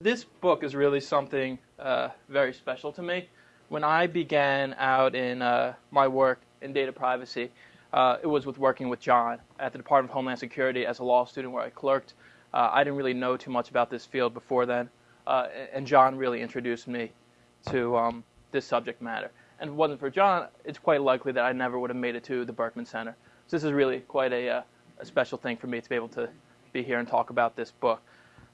This book is really something uh, very special to me. When I began out in uh, my work in data privacy, uh, it was with working with John at the Department of Homeland Security as a law student where I clerked. Uh, I didn't really know too much about this field before then, uh, and John really introduced me to um, this subject matter. And if it wasn't for John, it's quite likely that I never would have made it to the Berkman Center. So this is really quite a, uh, a special thing for me to be able to be here and talk about this book.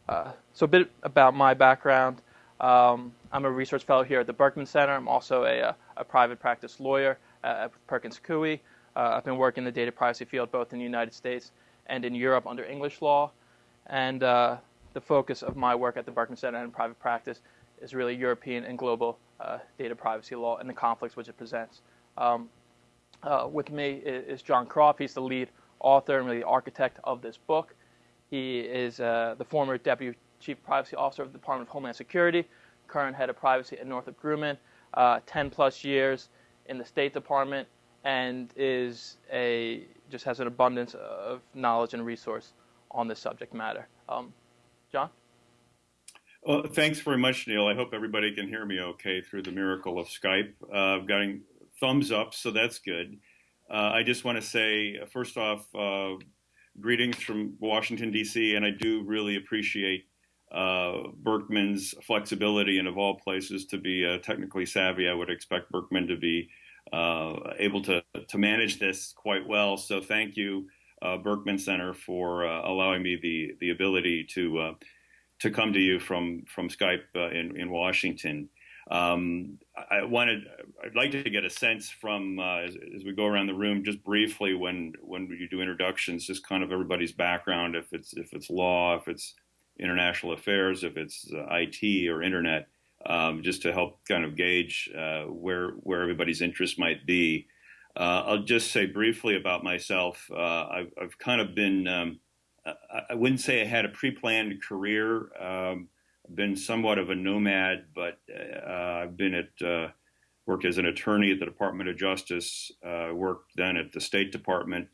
Uh, so a bit about my background. Um, I'm a research fellow here at the Berkman Center. I'm also a, uh, a private practice lawyer at Perkins Coie. Uh, I've been working in the data privacy field both in the United States and in Europe under English law. And uh, the focus of my work at the Berkman Center and private practice is really European and global uh, data privacy law and the conflicts which it presents. Um, uh, with me is, John Kropf. He's the lead author and really the architect of this book. He is uh, the former Deputy Chief Privacy Officer of the Department of Homeland Security, current head of privacy at Northrop Grumman, uh, 10 plus years in the State Department, and is a just has an abundance of knowledge and resource on this subject matter. Um, John? Well, thanks very much, Neil. I hope everybody can hear me okay through the miracle of Skype. Uh, I've gotten thumbs up, so that's good. Uh, I just want to say, first off, uh, greetings from Washington, D.C., and I do really appreciate uh, Berkman's flexibility and of all places to be uh, technically savvy. I would expect Berkman to be uh, able to, to manage this quite well. So thank you, uh, Berkman Center, for uh, allowing me the, the ability to, uh, to come to you from, from Skype in, in Washington. Um, I wanted, I'd like to get a sense from uh, as, as, we go around the room, just briefly when when you do introductions, just kind of everybody's background, if it's if it's law, if it's international affairs, if it's uh, IT or internet, um, just to help kind of gauge uh, where where everybody's interest might be. Uh, I'll just say briefly about myself. Uh, I've, I've, kind of been, um, I wouldn't say I had a pre-planned career. Been somewhat of a nomad, but uh, I've been at uh, worked as an attorney at the Department of Justice, uh, worked then at the State Department,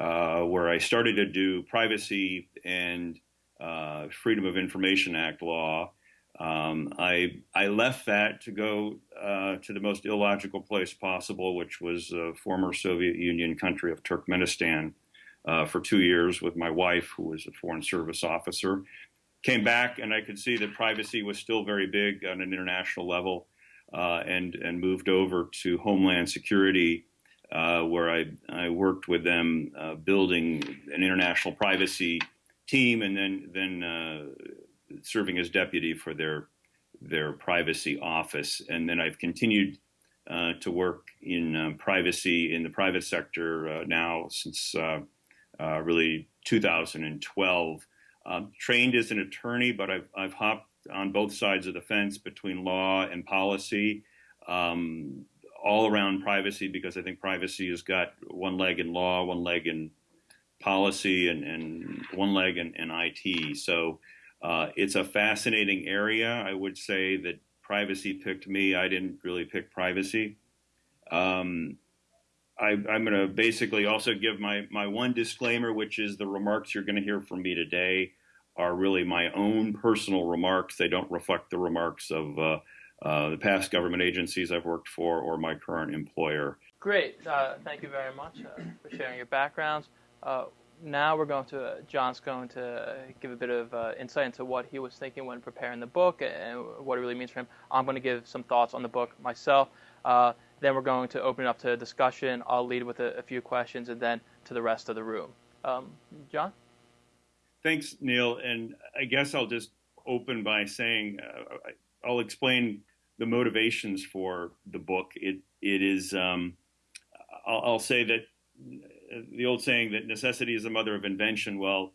uh, where I started to do privacy and uh, Freedom of Information Act law. Um, I I left that to go uh, to the most illogical place possible, which was a former Soviet Union country of Turkmenistan. for two years with my wife, who was a foreign service officer, came back and I could see that privacy was still very big on an international level uh, and, and moved over to Homeland Security uh, where I, I worked with them uh, building an international privacy team and then, then uh, serving as deputy for their, their privacy office. And then I've continued uh, to work in uh, privacy in the private sector now since really 2012. Um, trained as an attorney, but I've, I've hopped on both sides of the fence between law and policy, um, all around privacy, because I think privacy has got one leg in law, one leg in policy, and, and one leg in, in IT. So uh, it's a fascinating area. I would say that privacy picked me. I didn't really pick privacy. Um, I, am going to basically also give my, my one disclaimer, which is the remarks you're going to hear from me today are really my own personal remarks. They don't reflect the remarks of uh, uh, the past government agencies I've worked for or my current employer. Great. Uh, thank you very much uh, for sharing your backgrounds. Uh, now we're going to, John's going to give a bit of uh, insight into what he was thinking when preparing the book and what it really means for him. I'm going to give some thoughts on the book myself. Then we're going to open it up to discussion. I'll lead with a, a few questions and then to the rest of the room. Um, John? Thanks, Neil. And I guess I'll just open by saying uh, I'll explain the motivations for the book. It it is um, I'll, I'll, say that the old saying that necessity is the mother of invention. Well,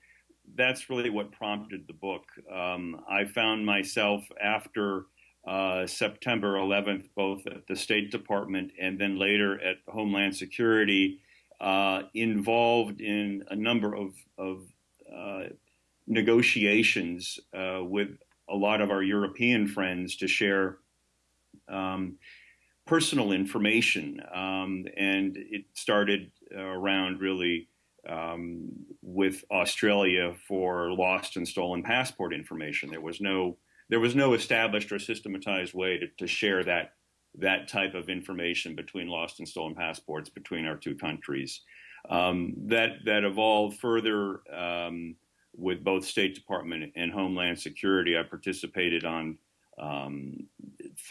that's really what prompted the book. Um, I found myself after uh, September 11th, both at the State Department and then later at Homeland Security, uh, involved in a number of, of uh, negotiations uh, with a lot of our European friends to share um, personal information. Um, and it started around really um, with Australia for lost and stolen passport information. There was no there was no established or systematized way to, to share that that type of information between lost and stolen passports between our two countries. Um, that that evolved further um, with both State Department and Homeland Security. I participated on um,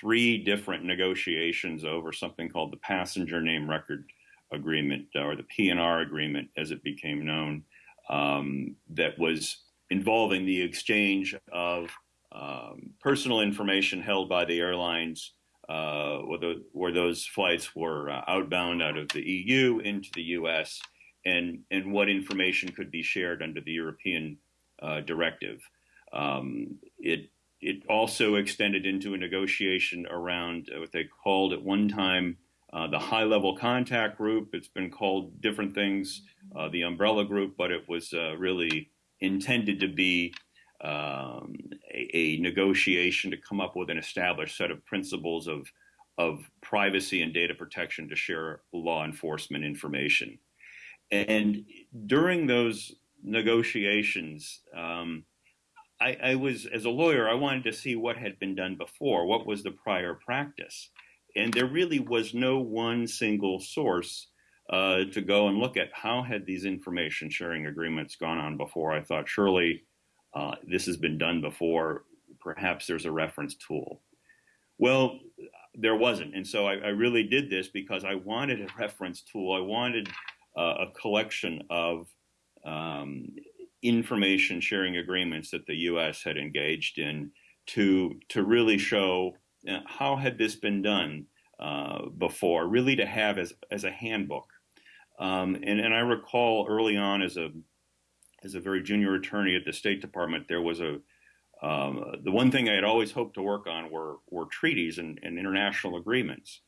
three different negotiations over something called the Passenger Name Record Agreement, or the PNR Agreement, as it became known, um, that was involving the exchange of um, personal information held by the airlines uh, where, the, where, those flights were uh, outbound out of the EU into the US and, and what information could be shared under the European uh, directive. Um, it, it also extended into a negotiation around what they called at one time uh, the high level contact group. It's been called different things, uh, the umbrella group, but it was uh, really intended to be um, a, a, negotiation to come up with an established set of principles of, of privacy and data protection to share law enforcement information. And during those negotiations, um, I, I, was, as a lawyer, I wanted to see what had been done before, what was the prior practice. And there really was no one single source uh, to go and look at how had these information sharing agreements gone on before. I thought surely uh, this has been done before. Perhaps there's a reference tool. Well, there wasn't. And so I, I really did this because I wanted a reference tool. I wanted uh, a collection of um, information sharing agreements that the U.S. had engaged in to, to really show know, how had this been done uh, before, really to have as, as a handbook. Um, and, and I recall early on as a as a very junior attorney at the State Department, there was a um, the one thing I had always hoped to work on were were treaties and, and, international agreements.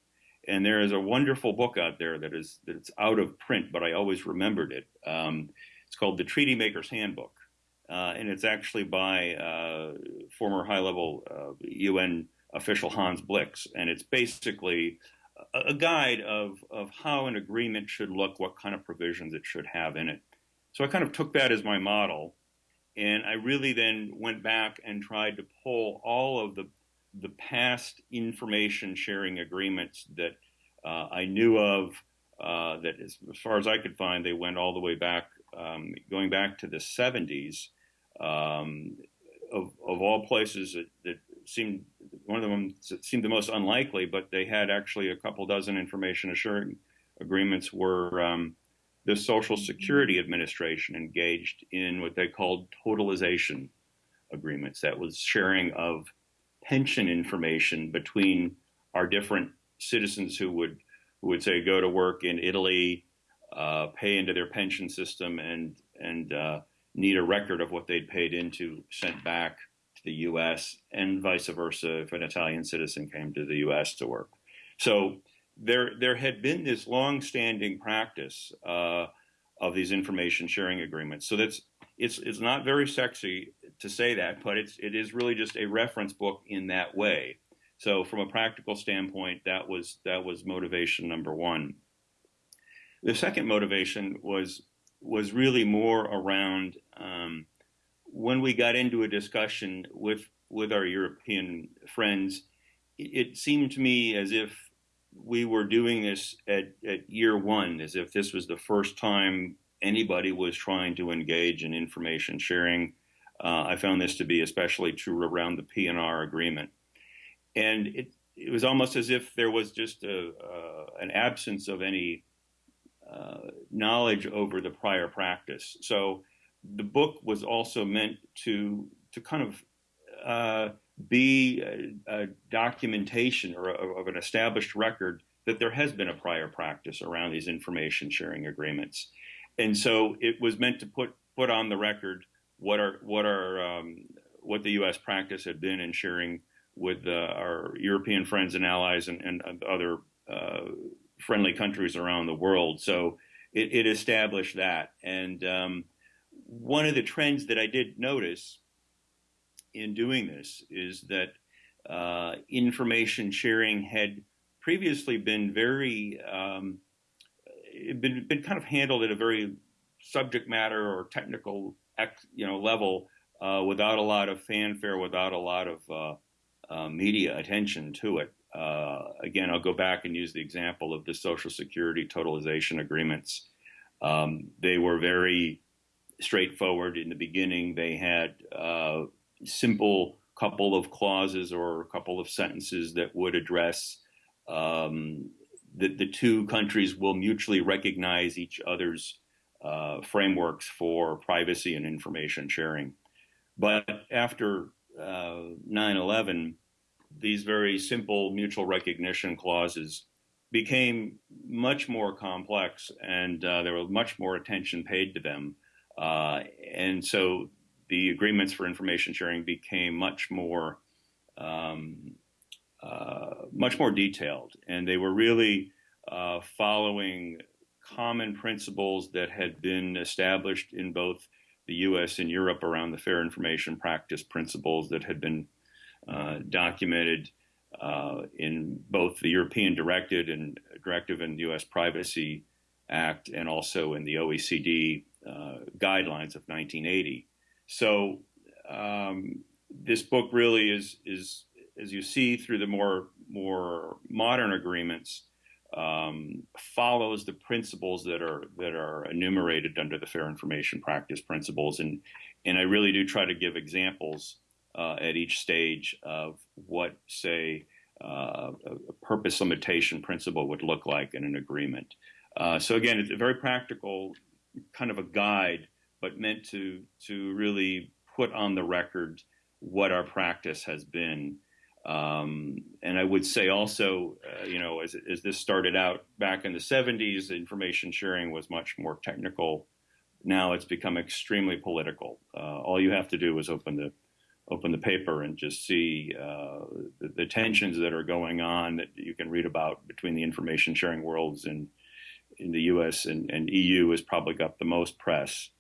And there is a wonderful book out there that is that's out of print, but I always remembered it. Um, it's called The Treaty Maker's Handbook, uh, and it's actually by uh, former high-level uh, UN official Hans Blix, and it's basically a, a guide of of how an agreement should look, what kind of provisions it should have in it. So I kind of took that as my model. And I really then went back and tried to pull all of the, the past information sharing agreements that uh, I knew of, uh, that as, as, far as I could find, they went all the way back, um, going back to the 70s. Um, of, of all places that, that seemed one of them seemed the most unlikely, but they had actually a couple dozen information assuring agreements were um, the Social Security Administration engaged in what they called totalization agreements. That was sharing of pension information between our different citizens who would who would say go to work in Italy, uh, pay into their pension system, and and uh, need a record of what they'd paid into sent back to the U.S. and vice versa if an Italian citizen came to the U.S. to work. So there there had been this long-standing practice uh, of these information sharing agreements. So that's it's it's not very sexy to say that, but it's it is really just a reference book in that way. So from a practical standpoint, that was that was motivation number one. The second motivation was was really more around um, when we got into a discussion with with our European friends. It, it seemed to me as if we were doing this at, at year one, as if this was the first time anybody was trying to engage in information sharing. Uh, I found this to be especially true around the PNR agreement. And it, it was almost as if there was just a, uh, an absence of any uh, knowledge over the prior practice. So the book was also meant to, to kind of uh, be a, a documentation or a, of an established record that there has been a prior practice around these information sharing agreements. And so it was meant to put put on the record what are what are um, what the U.S. practice had been in sharing with uh, our European friends and allies and, and other uh, friendly countries around the world. So it, it established that. And um, one of the trends that I did notice in doing this is that uh, information sharing had previously been very um, been, been kind of handled at a very subject matter or technical you know level uh, without a lot of fanfare, without a lot of uh, uh, media attention to it. Uh, again, I'll go back and use the example of the Social Security totalization agreements. Um, they were very straightforward in the beginning. They had uh, simple couple of clauses or a couple of sentences that would address um, that the two countries will mutually recognize each other's uh, frameworks for privacy and information sharing. But after uh, 9 11, these very simple mutual recognition clauses became much more complex and uh, there was much more attention paid to them. Uh, and so the agreements for information sharing became much more um, uh, much more detailed, and they were really uh, following common principles that had been established in both the U.S. and Europe around the fair information practice principles that had been uh, documented uh, in both the European directed and directive and the U.S. Privacy Act, and also in the OECD uh, guidelines of 1980. So um, this book really is is as you see through the more more modern agreements um, follows the principles that are that are enumerated under the fair information practice principles and and I really do try to give examples uh, at each stage of what say uh, a purpose limitation principle would look like in an agreement. Uh, so again, it's a very practical kind of a guide, but meant to to really put on the record what our practice has been um, and I would say also, uh, you know, as, as this started out back in the 70s, information sharing was much more technical. Now it's become extremely political. Uh, all you have to do is open the open the paper and just see uh, the, the, tensions that are going on that you can read about between the information sharing worlds and in the U.S. and, and EU has probably got the most press,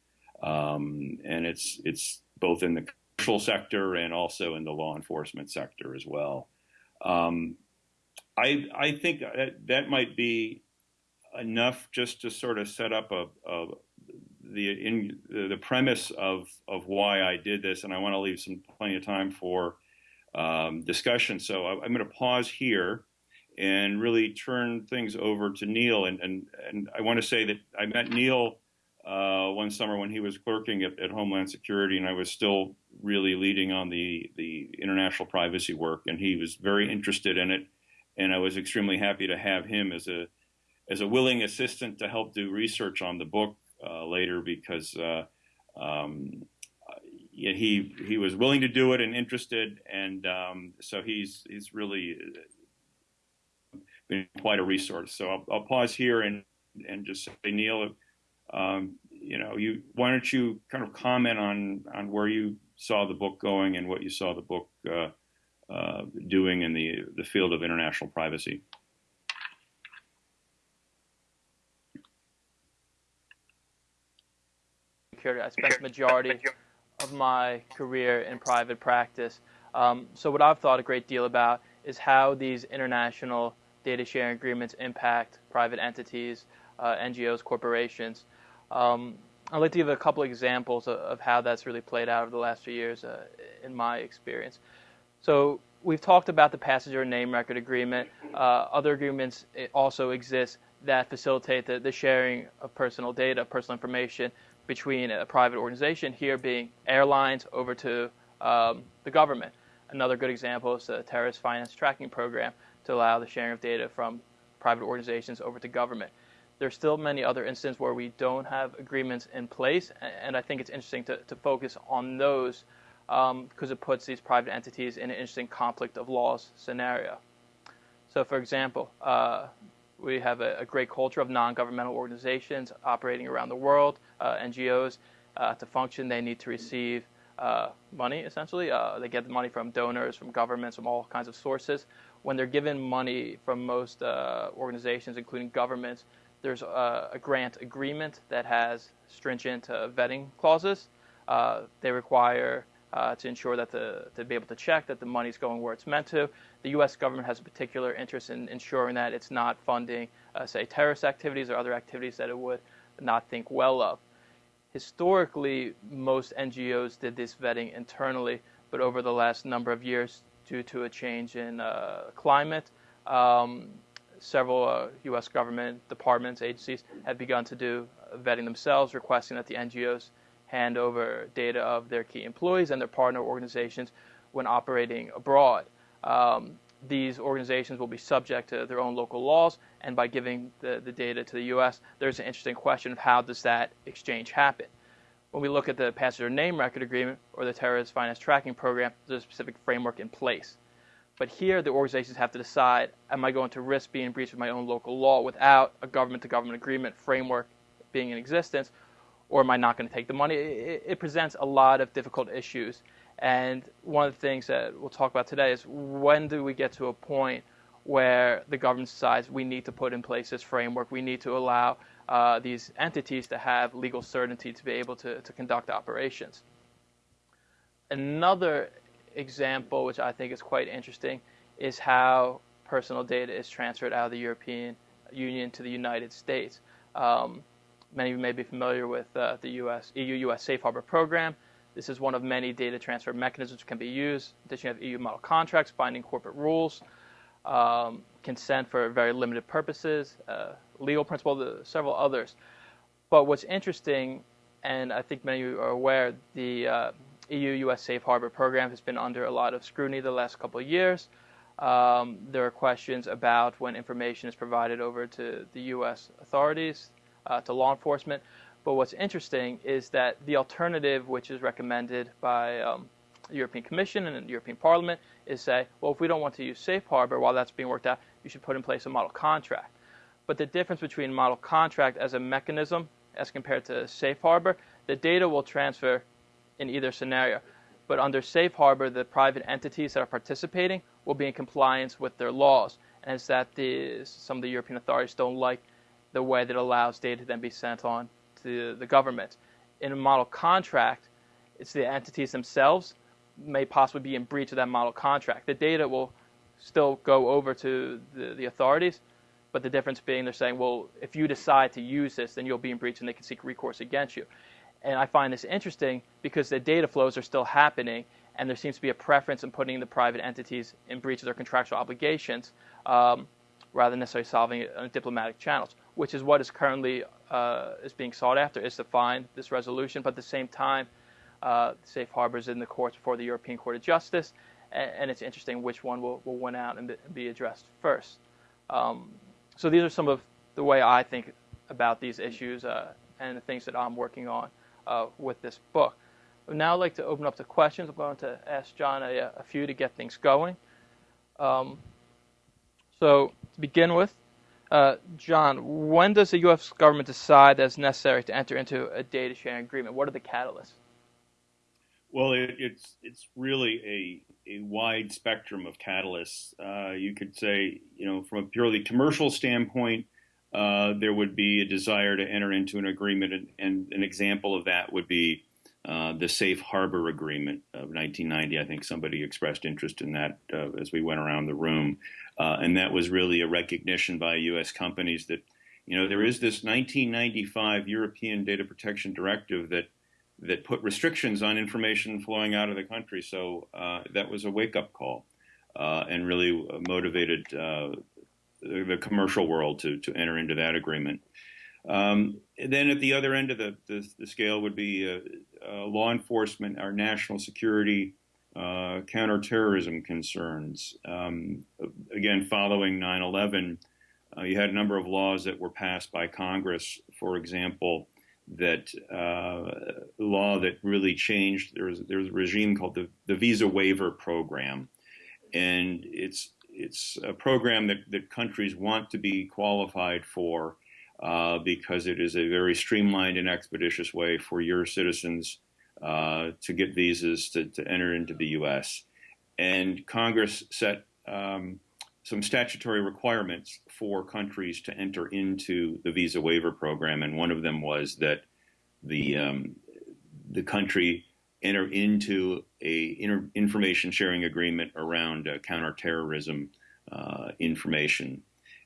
um, and it's it's both in the commercial sector and also in the law enforcement sector as well. Um, I, I think that, that might be enough just to sort of set up a, a the in, the premise of of why I did this, and I want to leave some plenty of time for um, discussion. So I, am going to pause here and really turn things over to Neil. And and and I want to say that I met Neil uh, one summer when he was clerking at, at, Homeland Security, and I was still really leading on the the international privacy work, and he was very interested in it, and I was extremely happy to have him as a as a willing assistant to help do research on the book uh, later because uh, um, he he was willing to do it and interested, and um, so he's he's really been quite a resource. So I'll, I'll pause here and and just say, Neil um, you know, you why don't you kind of comment on on where you saw the book going and what you saw the book uh, uh, doing in the the field of international privacy. I spent the majority of my career in private practice. Um, so what I've thought a great deal about is how these international data sharing agreements impact private entities, uh, NGOs, corporations. Um, I'd like to give a couple examples of, of, how that's really played out over the last few years uh, in my experience. So we've talked about the passenger name record agreement. Uh, other agreements also exist that facilitate the, the, sharing of personal data, personal information between a private organization, here being airlines over to um, the government. Another good example is the terrorist finance tracking program to allow the sharing of data from private organizations over to government there's still many other instances where we don't have agreements in place, and I think it's interesting to, to focus on those because um, it puts these private entities in an interesting conflict of laws scenario. So, for example, uh, we have a, a, great culture of non-governmental organizations operating around the world, uh, NGOs. Uh, to function, they need to receive uh, money, essentially. Uh, they get the money from donors, from governments, from all kinds of sources. When they're given money from most uh, organizations, including governments, there's a, a grant agreement that has stringent uh, vetting clauses. Uh, they require uh, to ensure that the to be able to check that the money is going where it's meant to. The U.S. government has a particular interest in ensuring that it's not funding, uh, say, terrorist activities or other activities that it would not think well of. historically, most NGOs did this vetting internally, but over the last number of years, due to a change in uh, climate, um, several uh, U.S. government departments, agencies have begun to do vetting themselves, requesting that the NGOs hand over data of their key employees and their partner organizations when operating abroad. Um, these organizations will be subject to their own local laws, and by giving the, the data to the U.S., there's an interesting question of how does that exchange happen. When we look at the passenger name record agreement or the terrorist finance tracking program, there's a specific framework in place. But here, the organizations have to decide: Am I going to risk being breached with my own local law without a government-to-government agreement framework being in existence, or am I not going to take the money? It, it, presents a lot of difficult issues. And one of the things that we'll talk about today is when do we get to a point where the government decides we need to put in place this framework, we need to allow uh, these entities to have legal certainty to be able to, to conduct operations. Another example, which I think is quite interesting, is how personal data is transferred out of the European Union to the United States. Um, many of you may be familiar with uh, the US, EU-US Safe Harbor program. This is one of many data transfer mechanisms that can be used. In addition, you have EU model contracts, binding corporate rules, um, consent for very limited purposes, uh, legal principle, the, several others. But what's interesting, and I think many of you are aware, the uh, EU-US Safe Harbor program has been under a lot of scrutiny the last couple of years. Um, there are questions about when information is provided over to the U.S. authorities, uh, to law enforcement. But what's interesting is that the alternative, which is recommended by um, the European Commission and the European Parliament, is say, well, if we don't want to use safe harbor while that's being worked out, you should put in place a model contract. But the difference between model contract as a mechanism as compared to safe harbor, the data will transfer in either scenario. But under safe harbor, the private entities that are participating will be in compliance with their laws. And it's that the, some of the European authorities don't like the way that allows data to then be sent on to the government. In a model contract, it's the entities themselves may possibly be in breach of that model contract. The data will still go over to the, the authorities, but the difference being they're saying, well, if you decide to use this, then you'll be in breach and they can seek recourse against you. And I find this interesting because the data flows are still happening, and there seems to be a preference in putting the private entities in breach of their contractual obligations um, rather than necessarily solving it on diplomatic channels which is what is currently uh, is being sought after, is to find this resolution. But at the same time, uh, safe harbors in the courts before the European Court of Justice, and, and it's interesting which one will, will win out and be addressed first. Um, so these are some of the way I think about these issues uh, and the things that I'm working on uh, with this book. I'd now like to open up to questions. I'm going to ask John a, a few to get things going. Um, so to begin with, uh, John, when does the U.S. government decide that it's necessary to enter into a data sharing agreement? What are the catalysts? Well, it, it's it's really a a wide spectrum of catalysts. Uh, you could say, you know, from a purely commercial standpoint, uh, there would be a desire to enter into an agreement, and, and an example of that would be uh, the Safe Harbor Agreement of 1990. I think somebody expressed interest in that uh, as we went around the room. Uh, and that was really a recognition by U.S. companies that, you know, there is this 1995 European Data Protection Directive that that put restrictions on information flowing out of the country. So uh, that was a wake-up call, uh, and really motivated the, commercial world to to enter into that agreement. Um, then at the other end of the, the, the scale would be uh, uh, law enforcement, our national security uh, counterterrorism concerns. Um, again, following 9 11, uh, you had a number of laws that were passed by Congress, for example, that uh, law that really changed. There was, there was a regime called the, the Visa Waiver Program. And it's, it's a program that, that countries want to be qualified for uh, because it is a very streamlined and expeditious way for your citizens uh, to get visas to, to, enter into the U.S. And Congress set um, some statutory requirements for countries to enter into the visa waiver program, and one of them was that the um, the country enter into a information sharing agreement around uh, counterterrorism uh, information,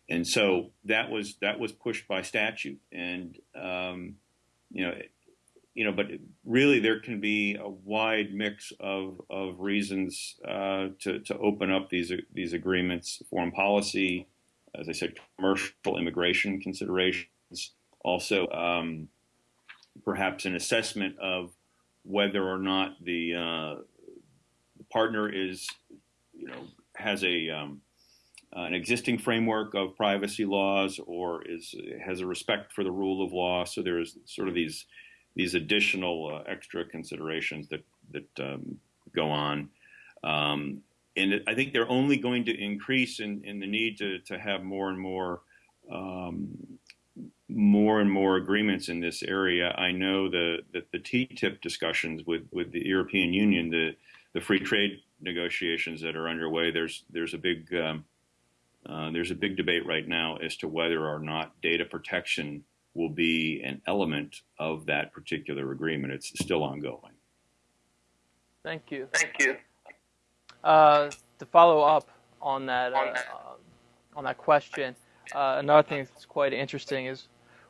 and so that was that was pushed by statute, and um, you know you know, but really there can be a wide mix of, of reasons uh, to, to open up these, these agreements, foreign policy, as I said, commercial immigration considerations, also um, perhaps an assessment of whether or not the, uh, the partner is, you know, has a um, an existing framework of privacy laws or is has a respect for the rule of law. So there's sort of these these additional uh, extra considerations that that um, go on. Um, and I think they're only going to increase in, in the need to, to have more and more um, more and more agreements in this area. I know the, that the TTIP discussions with, with the European Union, the, the free trade negotiations that are underway, there's there's a big um, uh, there's a big debate right now as to whether or not data protection will be an element of that particular agreement. It's still ongoing. Thank you. Thank you. Uh, to follow up on that, uh, on that question, uh, another thing that's quite interesting is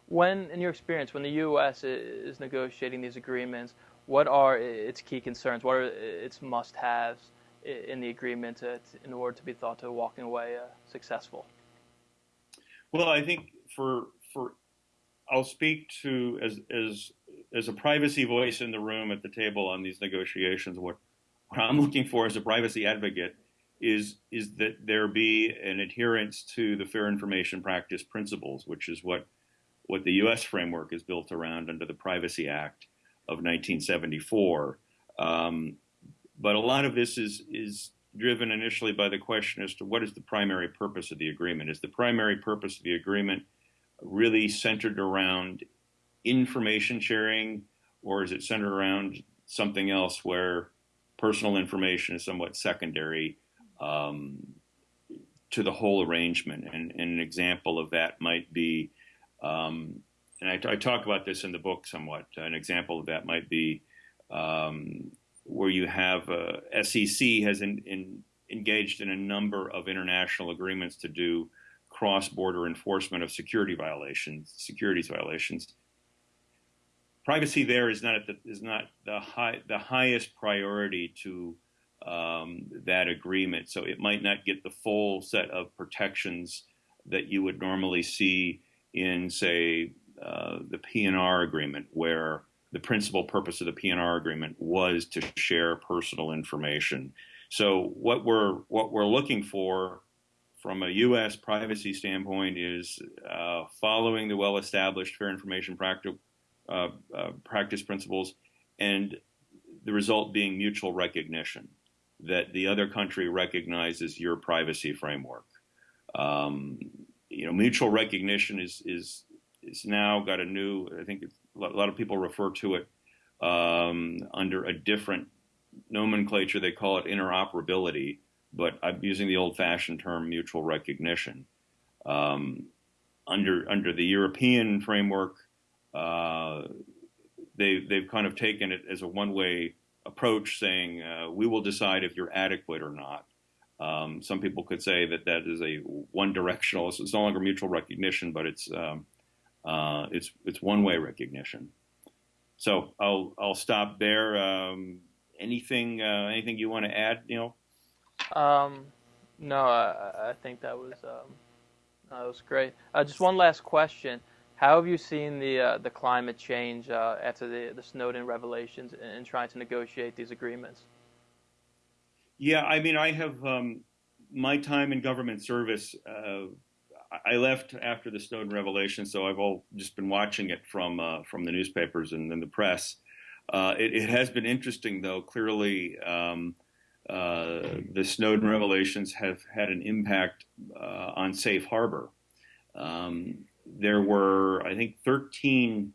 when, in your experience, when the U.S. is negotiating these agreements, what are its key concerns? What are its must-haves in the agreement to, in order to be thought to walking away uh, successful? Well, I think for for I'll speak to as as as a privacy voice in the room at the table on these negotiations. What what I'm looking for as a privacy advocate is is that there be an adherence to the fair information practice principles, which is what what the U.S. framework is built around under the Privacy Act of 1974. Um, but a lot of this is is driven initially by the question as to what is the primary purpose of the agreement. Is the primary purpose of the agreement really centered around information sharing, or is it centered around something else where personal information is somewhat secondary um, to the whole arrangement? And, and, an example of that might be, um, and I, I, talk about this in the book somewhat. An example of that might be um, where you have uh, SEC has in, in, engaged in a number of international agreements to do cross-border enforcement of security violations, securities violations. Privacy there is not the, is not the high the highest priority to um, that agreement, so it might not get the full set of protections that you would normally see in, say, uh, the PNR agreement, where the principal purpose of the PNR agreement was to share personal information. So what we're what we're looking for from a U.S. privacy standpoint is uh, following the well-established fair information practice, uh, uh, practice principles, and the result being mutual recognition that the other country recognizes your privacy framework. Um, you know, mutual recognition is is is now got a new. I think a lot of people refer to it um, under a different nomenclature. They call it interoperability but I'm using the old-fashioned term mutual recognition. Um, under under the European framework, uh, they they've kind of taken it as a one-way approach, saying uh, we will decide if you're adequate or not. Um, some people could say that that is a one-directional. It's, no longer mutual recognition, but it's um, uh, it's it's one-way recognition. So I'll I'll stop there. Um, anything uh, anything you want to add, Neil? Um, no, I, I think that was um, that was great. Uh, just one last question: How have you seen the uh, the climate change uh, after the the Snowden revelations in, trying to negotiate these agreements? Yeah, I mean, I have um, my time in government service. Uh, I left after the Snowden revelation, so I've all just been watching it from uh, from the newspapers and, and the press. Uh, it, it, has been interesting, though. Clearly. Um, uh, the Snowden revelations have had an impact uh, on safe harbor. Um, there were, I think, 13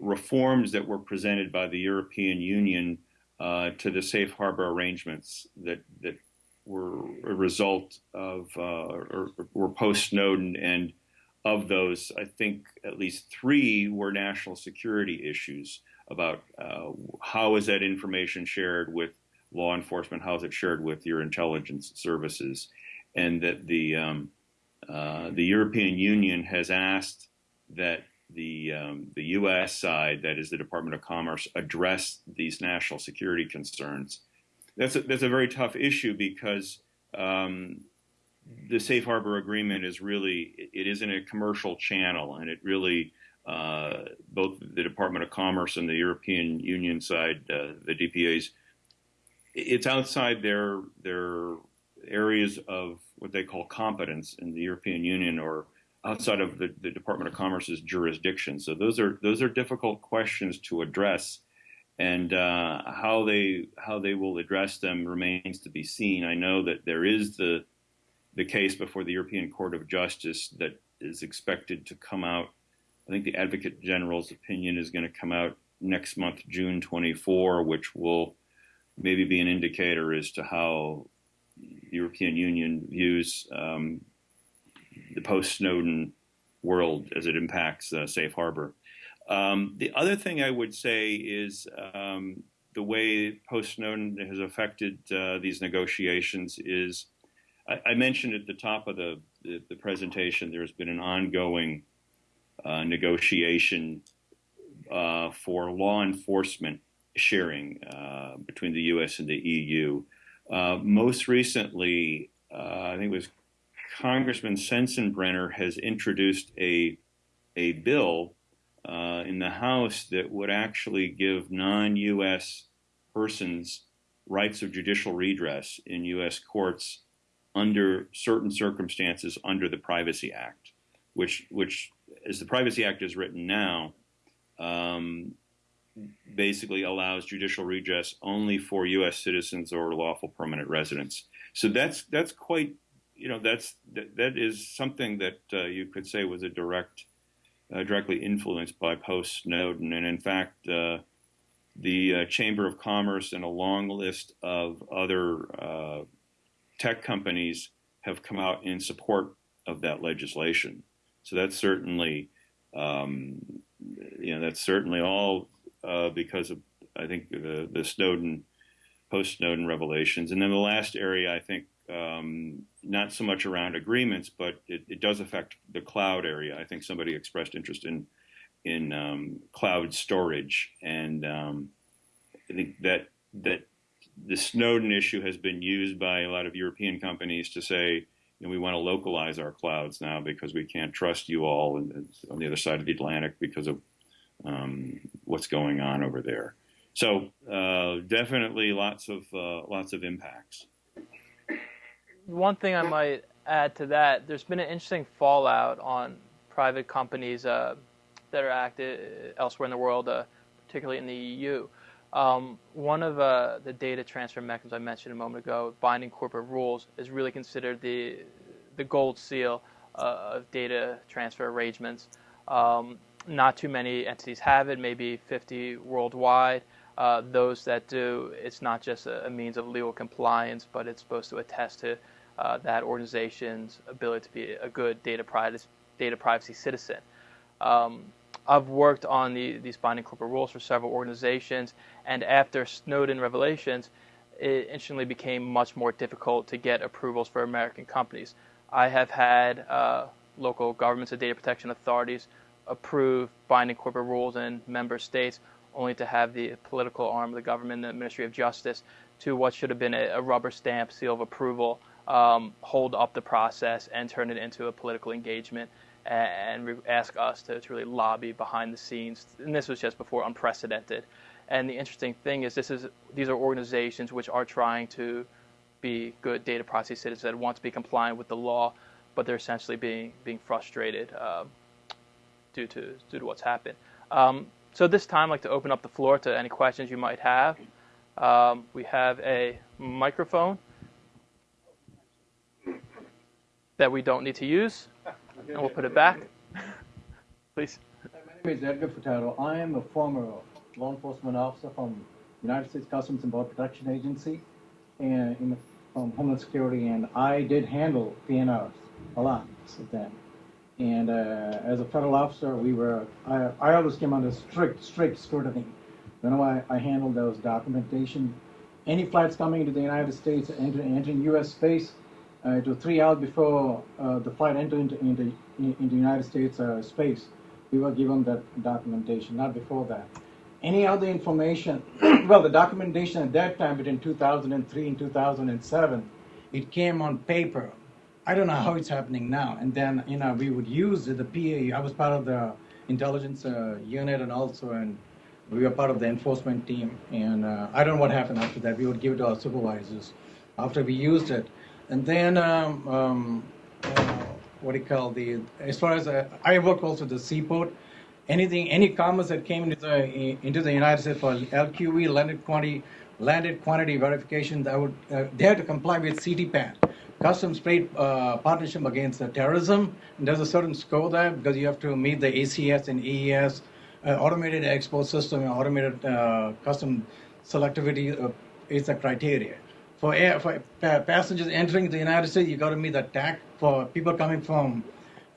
reforms that were presented by the European Union uh, to the safe harbor arrangements that that were a result of uh, or, or were post Snowden, and of those, I think at least three were national security issues about uh, how is that information shared with law enforcement, how is it shared with your intelligence services, and that the um, uh, the European Union has asked that the um, the U.S. side, that is the Department of Commerce, address these national security concerns. That's a, that's a very tough issue because um, the safe harbor agreement is really it isn't a commercial channel, and it really uh, both the Department of Commerce and the European Union side, uh, the DPA's, it's outside their their areas of what they call competence in the European Union or outside of the, the Department of Commerce's jurisdiction. So those are those are difficult questions to address, and uh, how they how they will address them remains to be seen. I know that there is the the case before the European Court of Justice that is expected to come out. I think the Advocate General's opinion is going to come out next month, June 24, which will maybe be an indicator as to how the European Union views um, the post-Snowden world as it impacts uh, safe harbor. Um, the other thing I would say is um, the way post-Snowden has affected uh, these negotiations is, I, I, mentioned at the top of the, the, the presentation, there's been an ongoing uh, negotiation uh, for law enforcement sharing uh, between the U.S. and the EU. Uh, most recently, I think it was Congressman Sensenbrenner has introduced a a bill uh, in the House that would actually give non-U.S. persons rights of judicial redress in U.S. courts under certain circumstances under the Privacy Act, which which as the Privacy Act is written now. Um, basically allows judicial redress only for U.S. citizens or lawful permanent residents. So that's that's quite you know that's that, that is something that uh, you could say was a direct uh, directly influenced by post Snowden, and in fact, uh, the uh, Chamber of Commerce and a long list of other uh, tech companies have come out in support of that legislation. So that's certainly, um, you know, that's certainly all uh, because of I think the the Snowden post Snowden revelations, and then the last area I think um, not so much around agreements, but it, it, does affect the cloud area. I think somebody expressed interest in in um, cloud storage, and um, I think that that the Snowden issue has been used by a lot of European companies to say, you know, we want to localize our clouds now because we can't trust you all and, on the other side of the Atlantic because of um, what's going on over there. So uh, definitely lots of uh, lots of impacts one thing I might add to that, there's been an interesting fallout on private companies uh, that are active elsewhere in the world, uh, particularly in the EU. Um, one of uh, the data transfer mechanisms I mentioned a moment ago, binding corporate rules, is really considered the the gold seal uh, of data transfer arrangements. Um, not too many entities have it, maybe 50 worldwide. Uh, those that do, it's not just a, a, means of legal compliance, but it's supposed to attest to uh, that organization's ability to be a good data privacy, data privacy citizen. Um, I've worked on the, these binding corporate rules for several organizations, and after Snowden revelations, it instantly became much more difficult to get approvals for American companies. I have had uh, local governments and data protection authorities approve binding corporate rules in member states, only to have the political arm of the government, the Ministry of Justice, to what should have been a, a rubber stamp seal of approval um, hold up the process and turn it into a political engagement and, ask us to, to really lobby behind the scenes. And this was just before unprecedented. And the interesting thing is, this is these are organizations which are trying to be good data privacy citizens that want to be compliant with the law, but they're essentially being being frustrated uh, due to due to what's happened. Um, so this time, I'd like to open up the floor to any questions you might have. Um, we have a microphone that we don't need to use, and we'll put it back. Please. My name is Edgar Furtado. I am a former law enforcement officer from United States Customs and Border Protection Agency and in from Homeland Security, and I did handle PNRs a lot of them. And uh, as a federal officer, we were I, I always came under strict, strict scrutiny. You know, I, I handled those documentation, any flights coming into the United States, entering, entering U.S. space, it was three hours before uh, the flight entered into, into, into United States uh, space. We we were given that documentation, not before that. Any other information, well, the documentation at that time between 2003 and 2007, it came on paper. I don't know how it's happening now. And then, you know, we would use the PA. I was part of the intelligence uh, unit and also, and we were part of the enforcement team. And uh, I don't know what happened after that. We would give it to our supervisors after we used it. And then, um, um, uh, what do you call the, as far as, uh, I work also the seaport. Anything, any commerce that came into the, into the United States for LQV, landed quantity, landed quantity verification, that would, uh, they had to comply with CTPAT, Customs Trade uh, Partnership Against Terrorism. And there's a certain score there because you have to meet the ACS and AES, uh, automated export system, and automated uh, custom selectivity is the criteria. For, air, for passengers entering the United States, you got to meet the TAC. For people coming from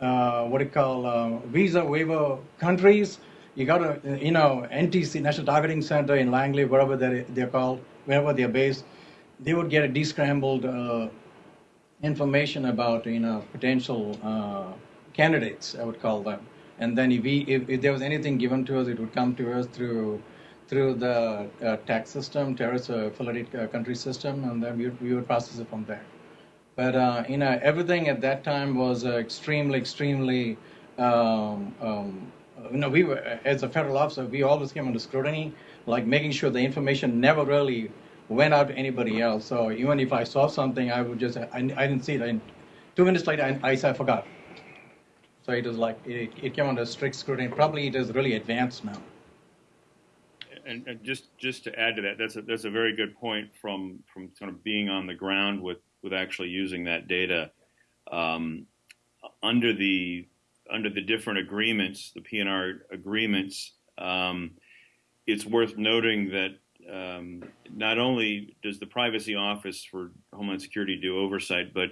uh, what do you call uh, visa waiver countries, you got to, you know, NTC, National Targeting Center in Langley, wherever they're, they're called, wherever they're based, they would get a descrambled uh, information about, you know, potential uh, candidates, I would call them. And then if, we, if, if, there was anything given to us, it would come to us through through the uh, tax system, terrorist affiliated uh, country system, and then we, we would process it from there. But uh, you know, everything at that time was uh, extremely, extremely. Um, um, you know, we were as a federal officer, we always came under scrutiny, like making sure the information never really went out to anybody else. So even if I saw something, I would just I, I didn't see it. And two minutes later, I, I, I forgot. So it was like it, it came under strict scrutiny. Probably it is really advanced now and, and, just just to add to that, that's a that's a very good point from from kind of being on the ground with with actually using that data um, under the under the different agreements, the PNR agreements. Um, it's worth noting that um, not only does the Privacy Office for Homeland Security do oversight, but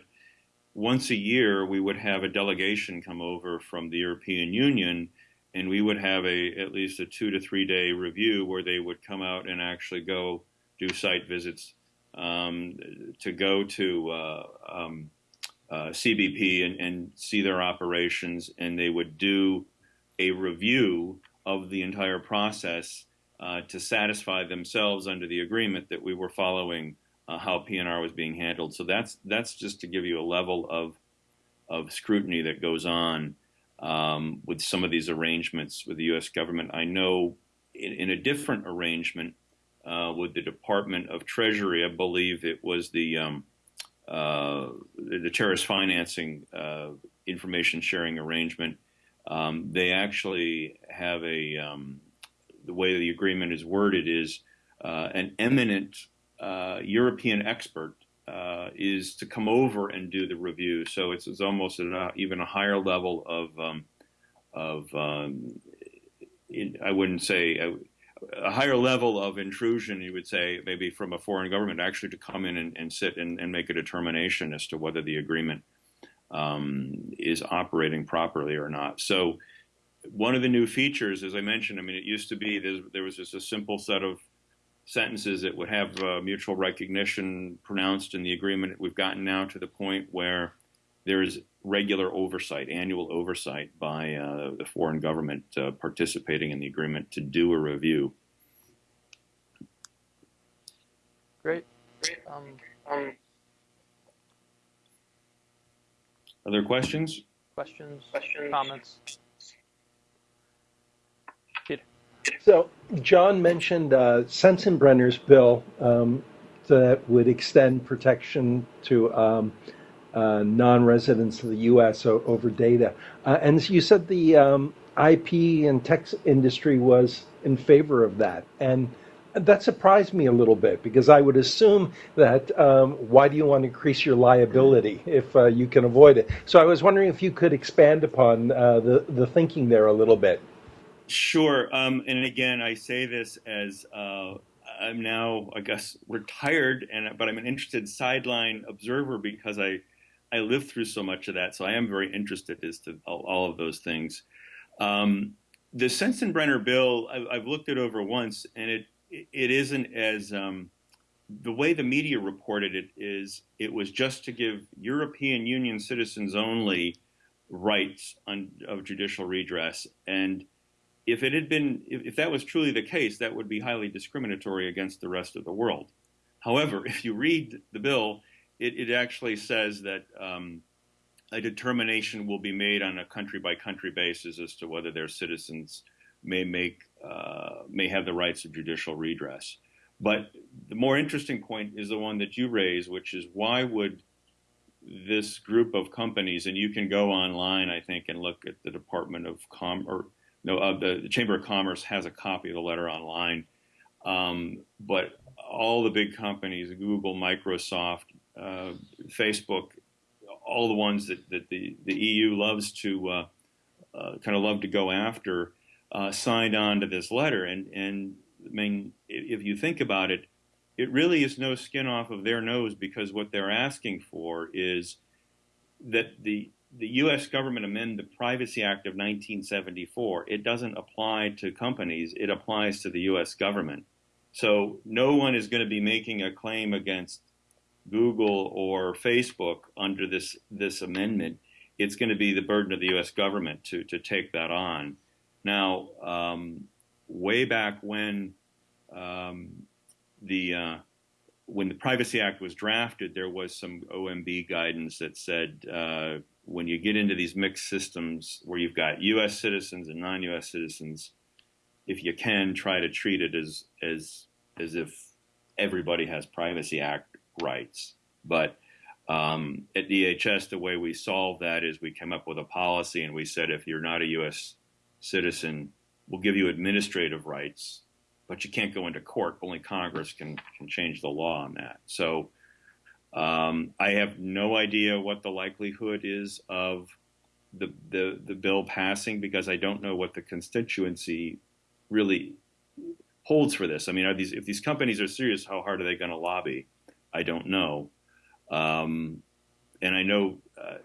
once a year we would have a delegation come over from the European Union and we would have a at least a two to three day review where they would come out and actually go do site visits um, to go to uh, um, uh, CBP and, and, see their operations, and they would do a review of the entire process uh, to satisfy themselves under the agreement that we were following uh, how PNR was being handled. So that's that's just to give you a level of of scrutiny that goes on um, with some of these arrangements with the U.S. government. I know in, in a different arrangement uh, with the Department of Treasury, I believe it was the um, uh, the terrorist financing uh, information sharing arrangement. Um, they actually have a um, the way the agreement is worded is uh, an eminent uh, European expert uh, is to come over and do the review. So it's, it's almost even a higher level of um, of um, in, I wouldn't say a, higher level of intrusion. You would say maybe from a foreign government actually to come in and, and sit and, and, make a determination as to whether the agreement um, is operating properly or not. So one of the new features, as I mentioned, I mean, it used to be there was just a simple set of sentences that would have uh, mutual recognition pronounced in the agreement. We've gotten now to the point where there is regular oversight, annual oversight by uh, the foreign government uh, participating in the agreement to do a review. Great. Um, um, Other questions? Questions, questions, comments? So John mentioned uh, Sensenbrenner's bill um, that would extend protection to um, uh, non-residents of the U.S. over data, uh, and you said the um, IP and tech industry was in favor of that, and that surprised me a little bit because I would assume that um, why do you want to increase your liability if uh, you can avoid it? So I was wondering if you could expand upon uh, the the thinking there a little bit. Sure. Um, and again, I say this as uh, I'm now, I guess, retired, and but I'm an interested sideline observer because I I lived through so much of that. So I am very interested as to all, all of those things. Um, the Sensenbrenner bill, I, have looked it over once, and it it isn't as um, the way the media reported it is it was just to give European Union citizens only rights on, of judicial redress. And if it had been, if, if, that was truly the case, that would be highly discriminatory against the rest of the world. However, if you read the bill, it, it actually says that um, a determination will be made on a country by country basis as to whether their citizens may make uh, may have the rights of judicial redress. But the more interesting point is the one that you raise, which is why would this group of companies, and you can go online, I think, and look at the Department of Com or no, uh, the, the, Chamber of Commerce has a copy of the letter online. Um, but all the big companies, Google, Microsoft, uh, Facebook, all the ones that, that the, the EU loves to uh, uh kind of love to go after, uh, signed on to this letter. And, and I mean, if you think about it, it really is no skin off of their nose because what they're asking for is that the the U.S. government amend the Privacy Act of 1974. It doesn't apply to companies; it applies to the U.S. government. So no one is going to be making a claim against Google or Facebook under this this amendment. It's going to be the burden of the U.S. government to to take that on. Now, um, way back when um, the uh, when the Privacy Act was drafted, there was some OMB guidance that said uh, when you get into these mixed systems where you've got U.S. citizens and non-U.S. citizens, if you can, try to treat it as as as if everybody has Privacy Act rights. But um, at DHS, the way we solved that is we came up with a policy and we said if you're not a U.S. citizen, we'll give you administrative rights but you can't go into court. Only Congress can can change the law on that. So um, I have no idea what the likelihood is of the, the the bill passing because I don't know what the constituency really holds for this. I mean, are these if these companies are serious, how hard are they going to lobby? I don't know. Um, and I know uh,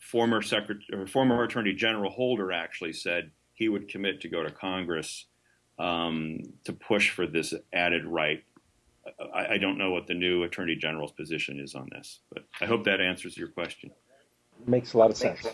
former Secretary, former Attorney General Holder actually said he would commit to go to Congress um, to push for this added right. I, I, don't know what the new Attorney General's position is on this, but I hope that answers your question. Makes a lot of sense.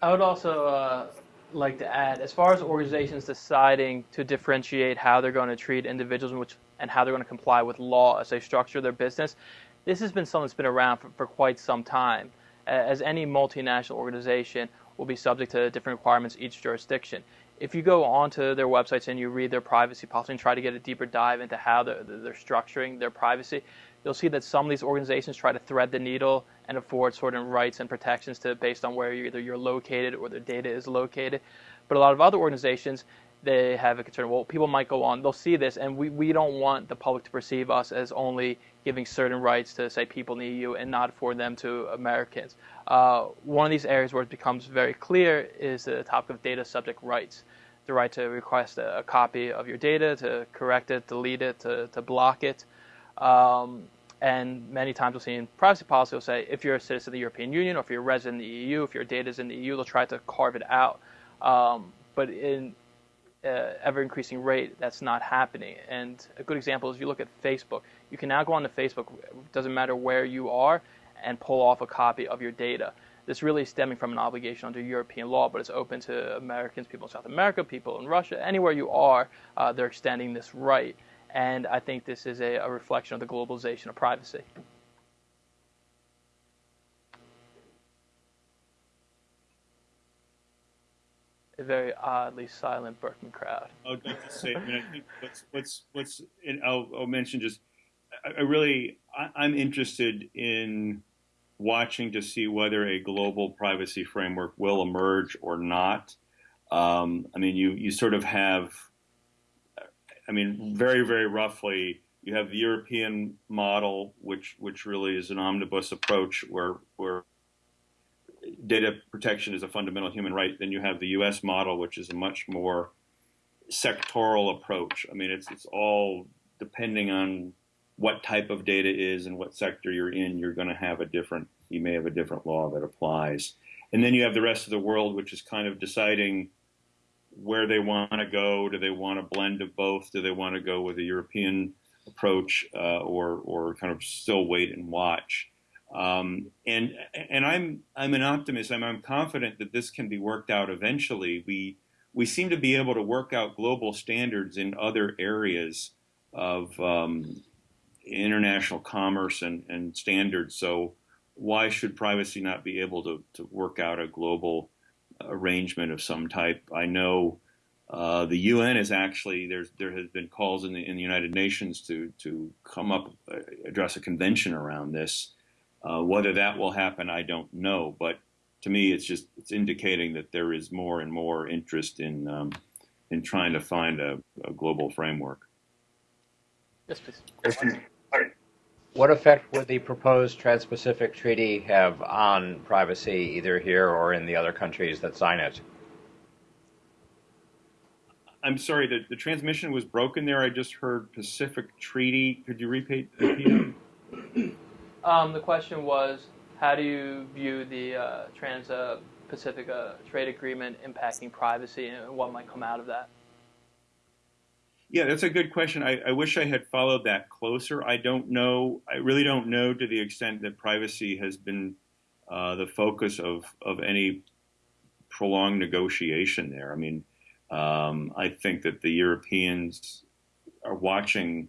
I would also uh, like to add, as far as organizations deciding to differentiate how they're going to treat individuals which, and how they're going to comply with law as they structure their business, this has been something that's been around for, for quite some time. As any multinational organization will be subject to different requirements each jurisdiction if you go onto their websites and you read their privacy policy and try to get a deeper dive into how they're, they're structuring their privacy, you'll see that some of these organizations try to thread the needle and afford certain rights and protections to based on where you're, either you're located or their data is located. But a lot of other organizations, they have a concern. Well, people might go on, they'll see this, and we, we don't want the public to perceive us as only giving certain rights to, say, people in the EU and not for them to Americans. Uh, one of these areas where it becomes very clear is the topic of data subject rights the right to request a, a, copy of your data, to correct it, delete it, to, to block it. Um, and many times we'll see in privacy policy, will say if you're a citizen of the European Union or if you're a resident in the EU, if your data is in the EU, they'll try to carve it out. Um, but in uh, ever increasing rate, that's not happening. And a good example is if you look at Facebook, you can now go on to Facebook, doesn't matter where you are, and pull off a copy of your data this really is stemming from an obligation under European law, but it's open to Americans, people in South America, people in Russia, anywhere you are, uh, they're extending this right. And I think this is a, a reflection of the globalization of privacy. A very oddly silent Berkman crowd. I would like to say, I mean, I think what's what's what's, I'll, I'll mention just, I, I really, I, I'm interested in watching to see whether a global privacy framework will emerge or not. Um, I mean, you, you sort of have, I mean, very, very roughly, you have the European model, which, which really is an omnibus approach where, where data protection is a fundamental human right. Then you have the U.S. model, which is a much more sectoral approach. I mean, it's, it's all depending on what type of data is and what sector you're in, you're going to have a different, you may have a different law that applies. And then you have the rest of the world, which is kind of deciding where they want to go. Do they want a blend of both? Do they want to go with a European approach uh, or, or kind of still wait and watch? Um, and and I'm I'm an optimist. I'm, I'm confident that this can be worked out eventually. We we seem to be able to work out global standards in other areas of um, international commerce and, and standards. So why should privacy not be able to, to work out a global arrangement of some type? I know uh, the UN is actually there's there has been calls in the in the United Nations to to come up uh, address a convention around this. Uh, whether that will happen, I don't know. But to me, it's just it's indicating that there is more and more interest in um, in trying to find a, a global framework. Yes, please. What effect would the proposed Trans-Pacific Treaty have on privacy, either here or in the other countries that sign it? I'm sorry, the, the transmission was broken there. I just heard Pacific Treaty. Could you repeat? repeat um, the question was, how do you view the uh, Trans-Pacific Trade Agreement impacting privacy and what might come out of that? Yeah, that's a good question. I, I, wish I had followed that closer. I don't know. I really don't know to the extent that privacy has been uh, the focus of, of any prolonged negotiation there. I mean, um, I think that the Europeans are watching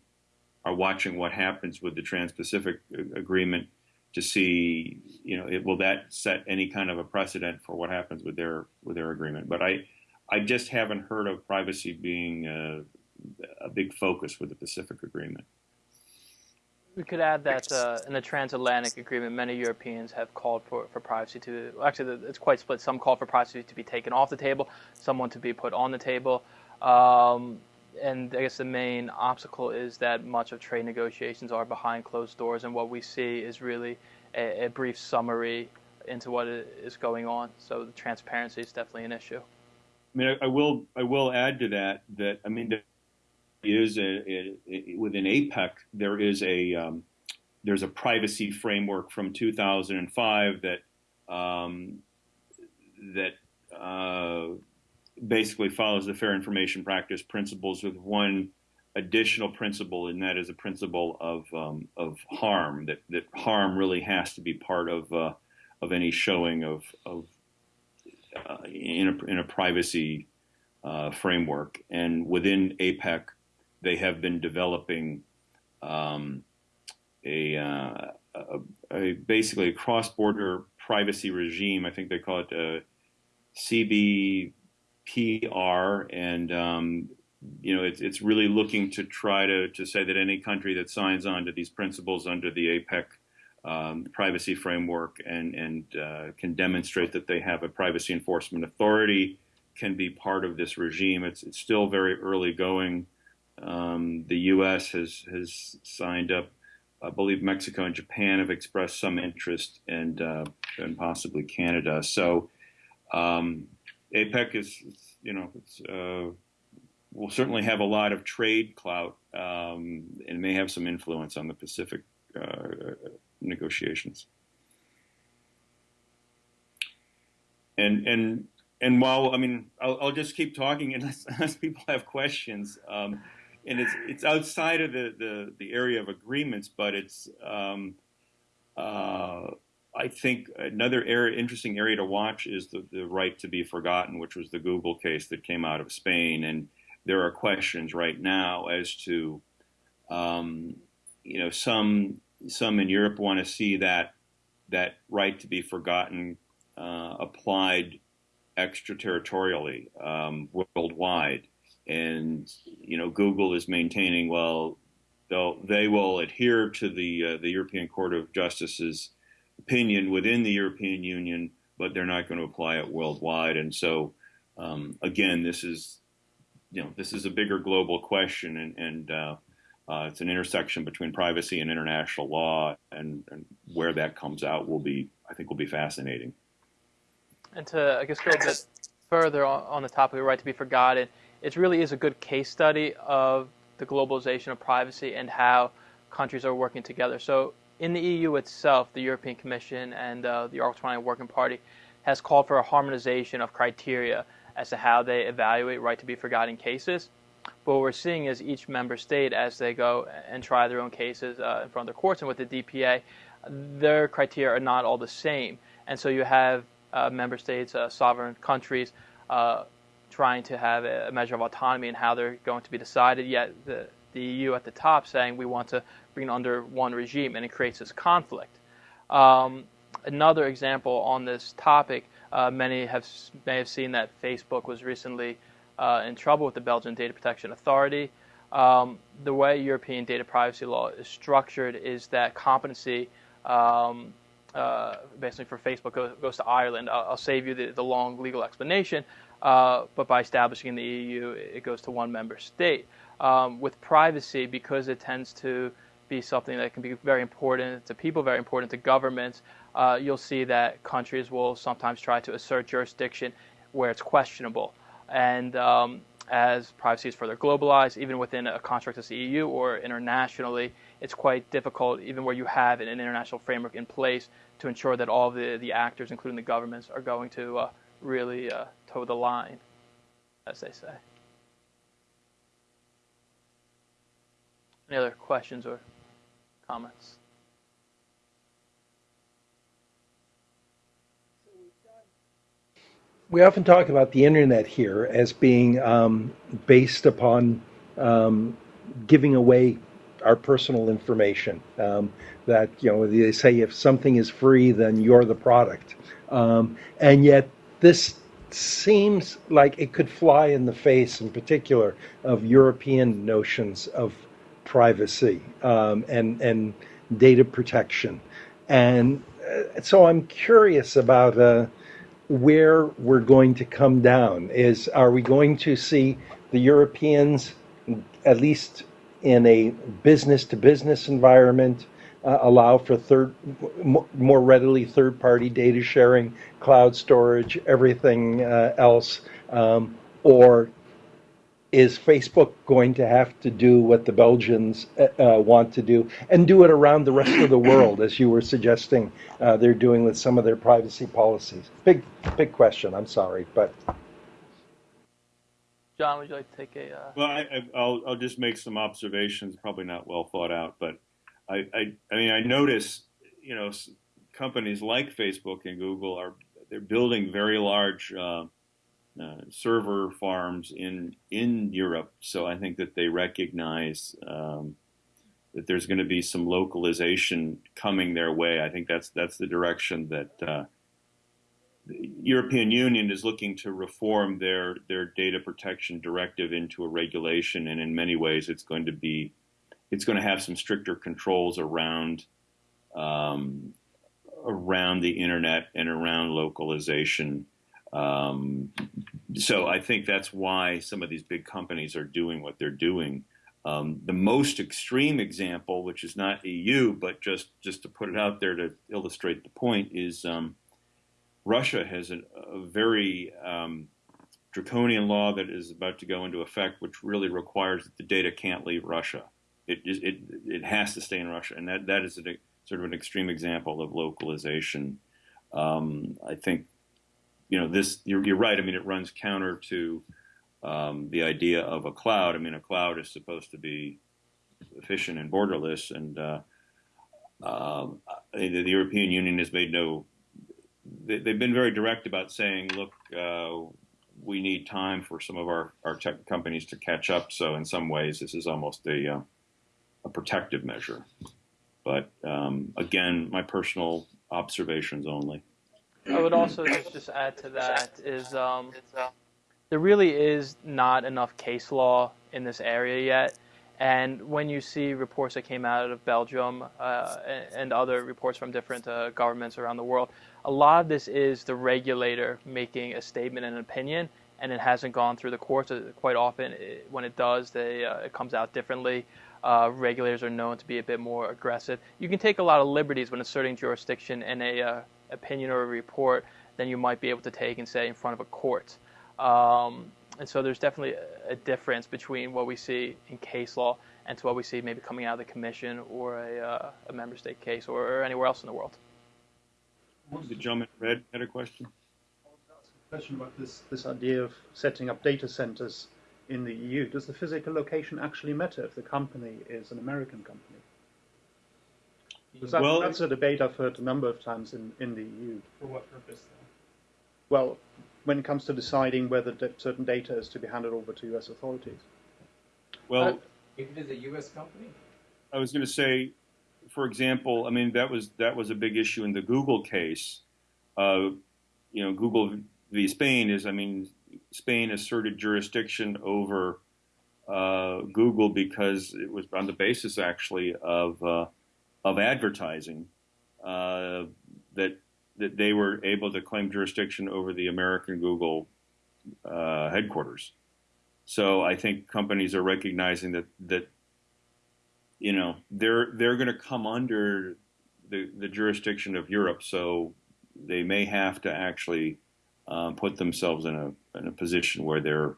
are watching what happens with the Trans-Pacific Agreement to see, you know, it, will that set any kind of a precedent for what happens with their with their agreement? But I, I just haven't heard of privacy being uh, a big focus with the Pacific Agreement. We could add that uh, in the transatlantic agreement, many Europeans have called for, for privacy to, actually, it's quite split. Some call for privacy to be taken off the table, some want to be put on the table. Um, and I guess the main obstacle is that much of trade negotiations are behind closed doors, and what we see is really a, a brief summary into what is going on. So the transparency is definitely an issue. I mean, I, I will I will add to that that I mean is a, a, a, within APEC there is a um, there's a privacy framework from 2005 that um, that uh, basically follows the fair information practice principles with one additional principle, and that is a principle of um, of harm. That that harm really has to be part of uh, of any showing of of uh, in a in a privacy uh, framework. And within APEC, they have been developing um, a, uh, a, a, basically a cross-border privacy regime. I think they call it a CBPR, and um, you know it's it's really looking to try to to say that any country that signs on to these principles under the APEC um, privacy framework and and uh, can demonstrate that they have a privacy enforcement authority can be part of this regime. It's it's still very early going. Um, the U.S. has has signed up. I believe Mexico and Japan have expressed some interest, and uh, and possibly Canada. So um, APEC is, you know, uh, will certainly have a lot of trade clout um, and may have some influence on the Pacific uh, negotiations. And and and while I mean, I'll, I'll just keep talking unless, unless people have questions. Um, and it's it's outside of the, the, the area of agreements, but it's um, uh, I think another area, interesting area to watch is the, the right to be forgotten, which was the Google case that came out of Spain, and there are questions right now as to um, you know some some in Europe want to see that that right to be forgotten uh, applied extraterritorially um, worldwide. And you know Google is maintaining well they'll they will adhere to the uh, the European Court of Justice's opinion within the European Union, but they're not going to apply it worldwide. And so um, again, this is you know this is a bigger global question, and, and uh, uh, it's an intersection between privacy and international law, and, and where that comes out will be I think will be fascinating. And to I guess go a bit further on, on the topic of the right to be forgotten it really is a good case study of the globalization of privacy and how countries are working together. So in the EU itself, the European Commission and uh, the Article 29 Working Party has called for a harmonization of criteria as to how they evaluate right to be forgotten cases. But what we're seeing is each member state, as they go and try their own cases uh, in front of the courts and with the DPA, their criteria are not all the same. And so you have uh, member states, uh, sovereign countries, uh, trying to have a measure of autonomy in how they're going to be decided, yet the, the EU at the top saying we want to bring it under one regime, and it creates this conflict. Um, another example on this topic, uh, many have may have seen that Facebook was recently uh, in trouble with the Belgian Data Protection Authority. Um, the way European data privacy law is structured is that competency, um, uh, basically for Facebook, goes, goes to Ireland. I'll, I'll, save you the, the long legal explanation, uh, but by establishing in the EU, it goes to one member state. Um, with privacy, because it tends to be something that can be very important to people, very important to governments, uh, you'll see that countries will sometimes try to assert jurisdiction where it's questionable. And um, as privacy is further globalized, even within a construct as the EU or internationally, it's quite difficult, even where you have an international framework in place, to ensure that all the, the actors, including the governments, are going to uh, really uh, toe the line, as they say. Any other questions or comments? we often talk about the internet here as being um, based upon um, giving away our personal information. Um, that you know they say if something is free, then you're the product, um, and yet this seems like it could fly in the face, in particular, of European notions of privacy um, and and data protection, and uh, so I'm curious about. Uh, where we're going to come down is are we going to see the Europeans, at least in a business to business environment, uh, allow for third, more readily third party data sharing, cloud storage, everything uh, else? Um, or is Facebook going to have to do what the Belgians uh, uh, want to do and do it around the rest of the world, as you were suggesting uh, they're doing with some of their privacy policies? Big, big question. I'm sorry, but. John, would you like to take a? Uh... Well, I, will I'll just make some observations. Probably not well thought out, but I, I, I mean, I notice, you know, companies like Facebook and Google are they're building very large uh, uh, server farms in in Europe. So I think that they recognize um, that there's going to be some localization coming their way. I think that's that's the direction that uh, the European Union is looking to reform their their data protection directive into a regulation, and in many ways, it's going to be it's going to have some stricter controls around. Um, around the internet and around localization um, so I think that's why some of these big companies are doing what they're doing. Um, the most extreme example, which is not EU, but just just to put it out there to illustrate the point, is um, Russia has a, a very um, draconian law that is about to go into effect, which really requires that the data can't leave Russia. It it it has to stay in Russia, and that that is a, sort of an extreme example of localization. Um, I think you know, this you're, you're, right. I mean, it runs counter to um, the idea of a cloud. I mean, a cloud is supposed to be efficient and borderless, and uh, the, the, European Union has made no. They, have been very direct about saying, look, uh, we need time for some of our, our tech companies to catch up. So in some ways, this is almost a uh, a protective measure. But um, again, my personal observations only. I would also just, add to that is um, there really is not enough case law in this area yet. And when you see reports that came out of Belgium uh, and other reports from different uh, governments around the world, a lot of this is the regulator making a statement and an opinion, and it hasn't gone through the courts. Uh, quite often, it, when it does, they, uh, it comes out differently. Uh, regulators are known to be a bit more aggressive. You can take a lot of liberties when asserting jurisdiction in a uh, opinion or a report than you might be able to take and say in front of a court. Um, and so there's definitely a, difference between what we see in case law and to what we see maybe coming out of the commission or a, uh, a member state case or, or, anywhere else in the world. The gentleman red had a question. A Question about this this idea of setting up data centers in the EU. Does the physical location actually matter if the company is an American company? Because that, Well- that's a debate I've heard a number of times in, in the EU. For what purpose, though? Well, when it comes to deciding whether da- certain data is to be handed over to US authorities. Well, If it is a U.S. company? I was going to say, for example, I mean that was that was a big issue in the Google case. Uh, you know, Google v. Spain is, I mean, Spain asserted jurisdiction over uh, Google because it was on the basis actually of uh, of advertising uh, that that they were able to claim jurisdiction over the American Google uh, headquarters. So I think companies are recognizing that that you know they're they're going to come under the the jurisdiction of Europe, so they may have to actually um, put themselves in a in a position where they're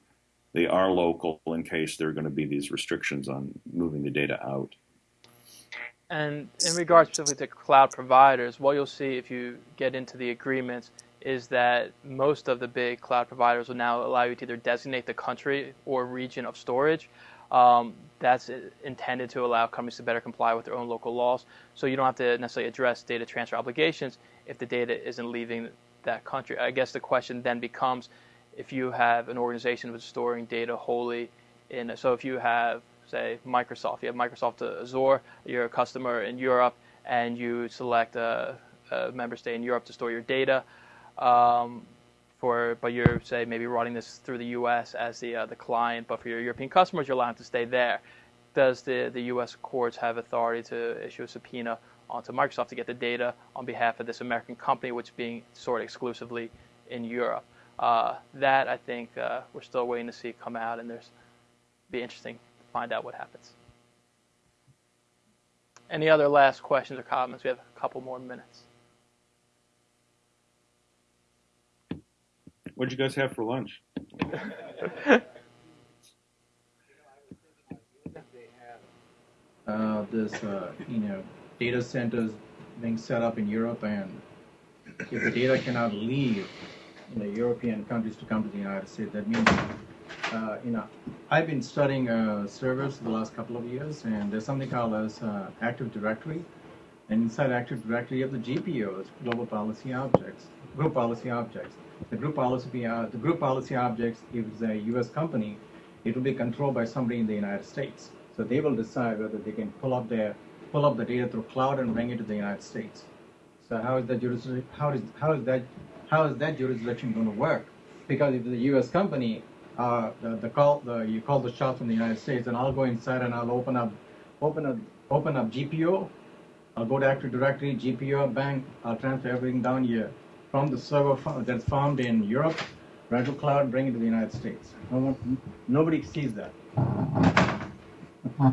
they are local in case there are going to be these restrictions on moving the data out. And in regards specifically to cloud providers, what you'll see if you get into the agreements is that most of the big cloud providers will now allow you to either designate the country or region of storage. Um, that's intended to allow companies to better comply with their own local laws. So you don't have to necessarily address data transfer obligations if the data isn't leaving that country. I guess the question then becomes if you have an organization that's storing data wholly in, so if you have say Microsoft. You have Microsoft Azure. You're a customer in Europe, and you select a, a member state in Europe to store your data. Um, for but you're say maybe running this through the U.S. as the uh, the client, but for your European customers, you're allowed to stay there. Does the the U.S. courts have authority to issue a subpoena onto Microsoft to get the data on behalf of this American company, which is being stored exclusively in Europe? Uh, that I think uh, we're still waiting to see come out, and there's be interesting find out what happens. Any other last questions or comments? We have a couple more minutes. What'd you guys have for lunch? uh, this, uh, you know, data centers being set up in Europe, and if the data cannot leave you know, European countries to come to the United States, that means, uh, you know, I've been studying uh, servers the last couple of years, and there's something called as uh, Active Directory, and inside Active Directory, you have the GPOs, Global Policy Objects, Group Policy Objects. The group policy, uh, the group policy objects, if it's a U.S. company, it will be controlled by somebody in the United States. So they will decide whether they can pull up their pull up the data through cloud and bring it to the United States. So how is that jurisdiction? How is how is that how is that jurisdiction going to work? Because if the U.S. company, uh, the, the call the you call the shots in the United States, and I'll go inside and I'll open up open up open up GPO. I'll go to Active Directory, GPO, bank. I'll transfer everything down here from the server that's found in Europe, right to cloud, bring it to the United States. No one, nobody sees that.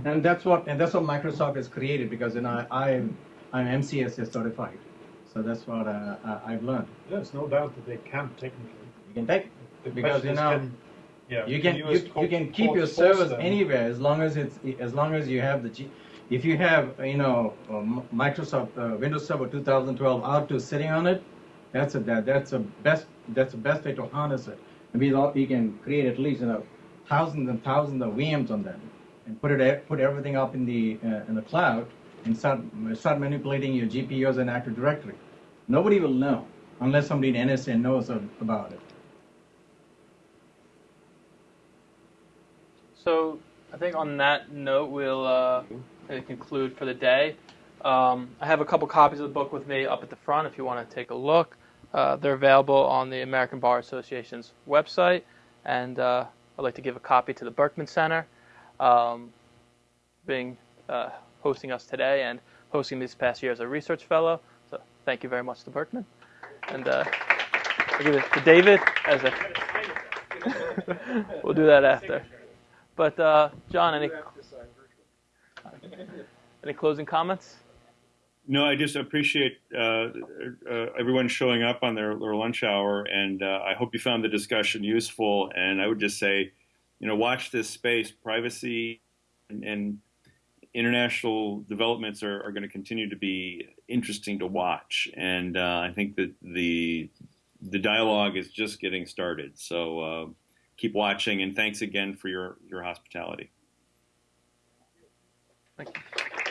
And that's what and that's what Microsoft has created because you know I I'm, I'm MCSS certified, so that's what uh, I've learned. There's no doubt that they can technically. You can take because you know can- yeah, you can you, you can keep your servers them? anywhere as long as it's as long as you have the G, if you have you know uh, Microsoft uh, Windows Server 2012 R2 sitting on it, that's a that, that's a best that's the best way to harness it. I mean, you can create at least you know thousands and thousands of VMs on them and put it put everything up in the uh, in the cloud and start start manipulating your GPUs and Active Directory. Nobody will know unless somebody in NSA knows about it. So I think on that note, we'll uh, conclude for the day. Um, I have a couple copies of the book with me up at the front if you want to take a look. Uh, they're available on the American Bar Association's website, and uh, I'd like to give a copy to the Berkman Center, um, being uh, hosting us today and hosting me this past year as a research fellow. So thank you very much to Berkman, and uh, I'll give it to David as a. we'll do that after. But uh, John, any any closing comments? No, I just appreciate uh, uh, everyone showing up on their, their lunch hour, and uh, I hope you found the discussion useful. And I would just say, you know, watch this space. Privacy and, and international developments are, are going to continue to be interesting to watch, and uh, I think that the the dialogue is just getting started. So uh, keep watching. And thanks again for your, your hospitality. Thank you.